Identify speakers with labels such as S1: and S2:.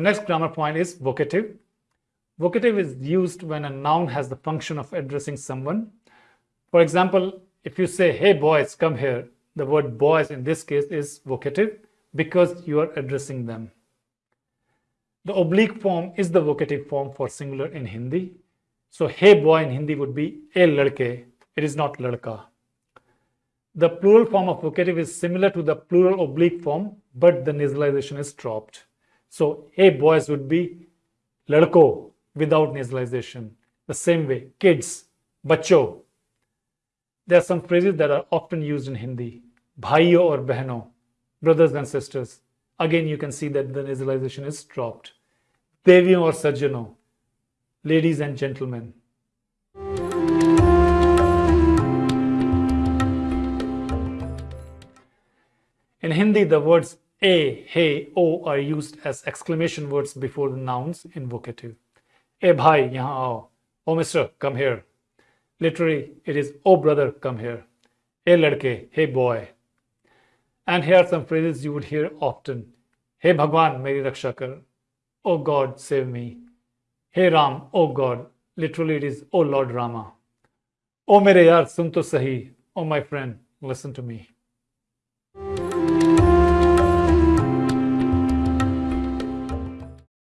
S1: next grammar point is vocative. Vocative is used when a noun has the function of addressing someone. For example, if you say, hey boys, come here, the word boys in this case is vocative because you are addressing them. The oblique form is the vocative form for singular in Hindi. So, hey boy in Hindi would be a ladke. It is not ladka. The plural form of vocative is similar to the plural oblique form, but the nasalization is dropped. So, hey boys would be ladko without nasalization. The same way, kids, bacho. There are some phrases that are often used in Hindi. Bhaiyo or behno, brothers and sisters. Again, you can see that the nasalization is dropped. Deviyon or sajjano, ladies and gentlemen. In Hindi, the words a, hey, o are used as exclamation words before the nouns in vocative. A bhai, yahan aao. Mister, come here. Literally, it is oh brother, come here. Hey ladke, hey boy. And here are some phrases you would hear often. Hey Bhagwan, meri raksha kar. Oh God, save me. Hey Ram, oh God. Literally, it is oh Lord Rama. Oh mere yaar, sun to sahi. Oh my friend, listen to me.